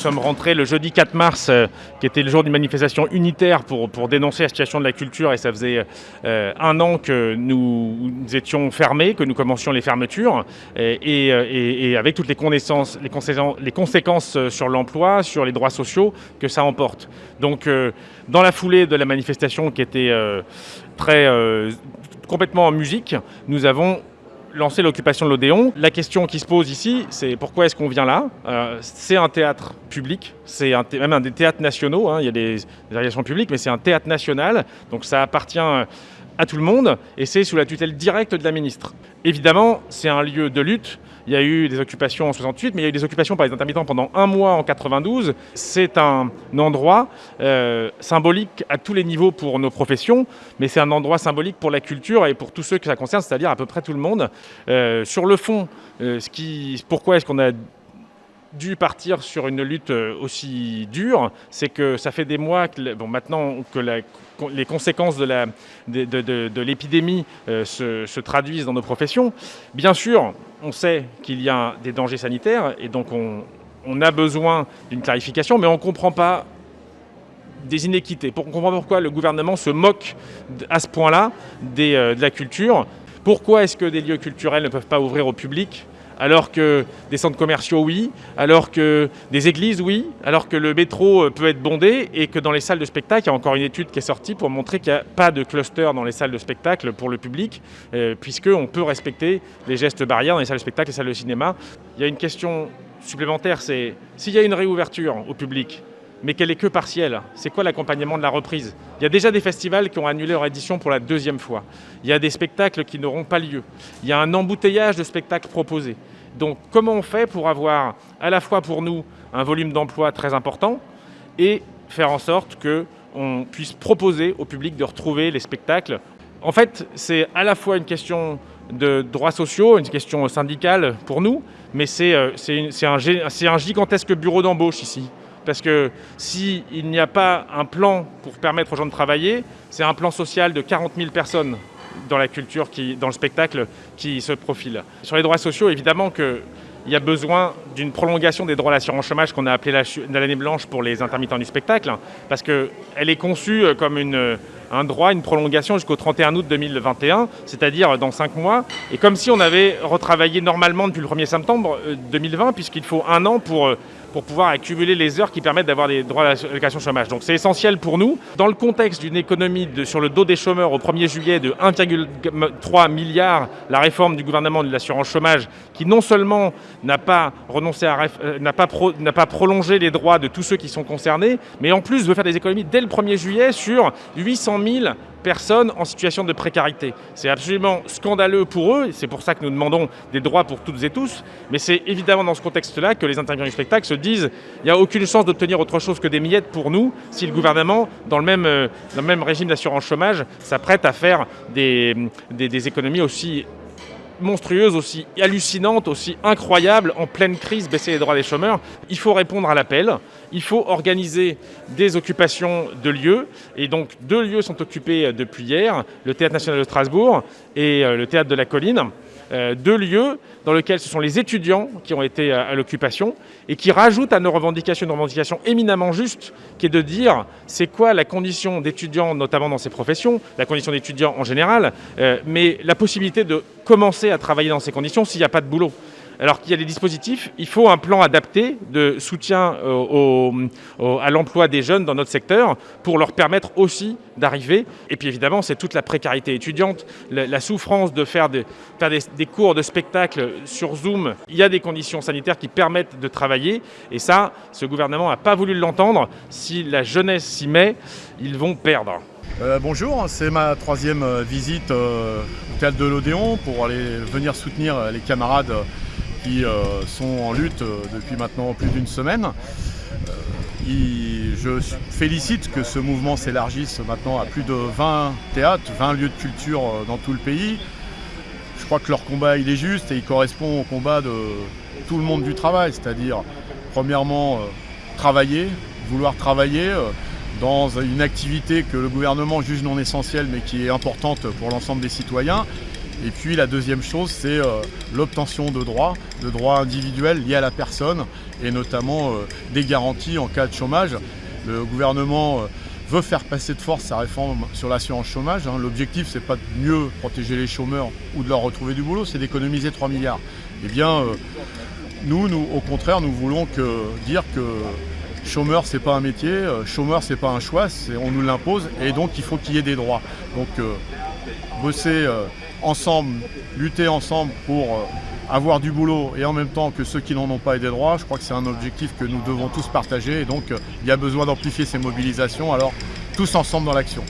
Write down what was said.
Sommes rentrés le jeudi 4 mars, euh, qui était le jour d'une manifestation unitaire pour, dénoncer la situation de la culture. Et ça faisait euh, un an que nous, étions fermés, que nous commencions les fermetures. Et, avec toutes les conséquences, les conséquences, les conséquences euh, sur l'emploi, sur les droits sociaux que ça emporte. Donc, dans la foulée de la manifestation qui était très complètement en musique, nous avons lancé l'occupation de l'Odéon. La question qui se pose ici, c'est pourquoi est-ce qu'on vient là? Euh, C'est un théâtre public, c'est même un des théâtres nationaux, hein, il y a des, des variations publiques, mais c'est un théâtre national, donc ça appartient euh, à tout le monde, et c'est sous la tutelle directe de la ministre. Évidemment, c'est un lieu de lutte, il y a eu des occupations en 68, mais il y a eu des occupations par les intermittents pendant un mois en 92. C'est un endroit euh, symbolique à tous les niveaux pour nos professions, mais c'est un endroit symbolique pour la culture et pour tous ceux que ça concerne, c'est-à-dire à peu près tout le monde. Euh, sur le fond, euh, ce qui, pourquoi est-ce qu'on a dû partir sur une lutte euh, aussi dure, c'est que ça fait des mois que, bon, maintenant que les conséquences de l'épidémie euh, se, se traduisent dans nos professions. Bien sûr, on sait qu'il y a des dangers sanitaires et donc on, a besoin d'une clarification, mais on ne comprend pas des inéquités. Pour- On comprend pourquoi le gouvernement se moque à ce point-là euh, de la culture. Pourquoi est-ce que des lieux culturels ne peuvent pas ouvrir au public alors que des centres commerciaux, oui, alors que des églises, oui, alors que le métro euh, peut être bondé et que dans les salles de spectacle, il y a encore une étude qui est sortie pour montrer qu'il n'y a pas de cluster dans les salles de spectacle pour le public, euh, puisqu'on peut respecter les gestes barrières dans les salles de spectacle et les salles de cinéma. Il y a une question supplémentaire, c'est s'il y a une réouverture au public, mais qu'elle est que partielle. C'est quoi l'accompagnement de la reprise? Il y a déjà des festivals qui ont annulé leur édition pour la deuxième fois. Il y a des spectacles qui n'auront pas lieu. Il y a un embouteillage de spectacles proposés. Donc comment on fait pour avoir à la fois pour nous un volume d'emploi très important et faire en sorte que on puisse proposer au public de retrouver les spectacles? En fait, c'est à la fois une question de droits sociaux, une question syndicale pour nous, mais c'est euh, un, un gigantesque bureau d'embauche ici. Parce que s'il n'y a pas un plan pour permettre aux gens de travailler, c'est un plan social de 40 000 personnes dans la culture, dans le spectacle, qui se profile. Sur les droits sociaux, évidemment qu'il y a besoin d'une prolongation des droits à l'assurance chômage qu'on a appelé l'année blanche pour les intermittents du spectacle, parce qu'elle est conçue euh, comme euh, un droit, une prolongation jusqu'au 31 août 2021, c'est-à-dire dans 5 mois, et comme si on avait retravaillé normalement depuis le 1er septembre euh, 2020, puisqu'il faut un an pour, euh, pour pouvoir accumuler les heures qui permettent d'avoir des droits à l'allocation chômage. Donc c'est essentiel pour nous. Dans le contexte d'une économie sur le dos des chômeurs au 1er juillet de 1,3 milliard, la réforme du gouvernement de l'assurance chômage, qui non seulement n'a pas euh, n'a pas prolongé les droits de tous ceux qui sont concernés, mais en plus veut faire des économies dès le 1er juillet sur 800 000 personnes en situation de précarité. C'est absolument scandaleux pour eux, c'est pour ça que nous demandons des droits pour toutes et tous, mais c'est évidemment dans ce contexte-là que les intervenants du spectacle se disent il n'y a aucune chance d'obtenir autre chose que des miettes pour nous si le gouvernement, dans le même, euh, régime d'assurance chômage, s'apprête à faire des économies aussi monstrueuse, aussi hallucinante, aussi incroyable, en pleine crise, baisser les droits des chômeurs. Il faut répondre à l'appel, il faut organiser des occupations de lieux, et donc deux lieux sont occupés depuis hier, le Théâtre National de Strasbourg et euh, le Théâtre de la Colline. Euh, deux lieux dans lesquels ce sont les étudiants qui ont été à, à l'occupation et qui rajoutent à nos revendications une revendication éminemment juste qui est de dire c'est quoi la condition d'étudiant notamment dans ces professions, la condition d'étudiant en général, euh, mais la possibilité de commencer à travailler dans ces conditions s'il n'y a pas de boulot. Alors qu'il y a des dispositifs, il faut un plan adapté de soutien euh, à l'emploi des jeunes dans notre secteur pour leur permettre aussi d'arriver. Et puis évidemment, c'est toute la précarité étudiante, la, souffrance de faire, des, cours de spectacle sur Zoom. Il y a des conditions sanitaires qui permettent de travailler. Et ça, ce gouvernement n'a pas voulu l'entendre. Si la jeunesse s'y met, ils vont perdre. Euh, bonjour, c'est ma troisième euh, visite au théâtre de l'Odéon pour aller venir soutenir les camarades qui euh, sont en lutte euh, depuis maintenant plus d'une semaine. Euh, je félicite que ce mouvement s'élargisse maintenant à plus de 20 théâtres, 20 lieux de culture dans tout le pays. Je crois que leur combat il est juste et il correspond au combat de tout le monde du travail, c'est-à-dire premièrement travailler, vouloir travailler. dans une activité que le gouvernement juge non essentielle mais qui est importante pour l'ensemble des citoyens Et puis la deuxième chose, c'est euh, l'obtention de droits, de droits individuels liés à la personne, et notamment euh, des garanties en cas de chômage. Le gouvernement veut faire passer de force sa réforme sur l'assurance chômage. Hein. L'objectif, c'est pas de mieux protéger les chômeurs ou de leur retrouver du boulot, c'est d'économiser 3 milliards. Eh bien, nous, au contraire, nous voulons que, dire que chômeur, c'est pas un métier, euh, chômeur, c'est pas un choix, on nous l'impose, et donc il faut qu'il y ait des droits. Donc, euh, bosser euh, ensemble, lutter ensemble pour avoir du boulot et en même temps que ceux qui n'en ont pas aient des droits, je crois que c'est un objectif que nous devons tous partager et donc il y a besoin d'amplifier ces mobilisations, alors tous ensemble dans l'action.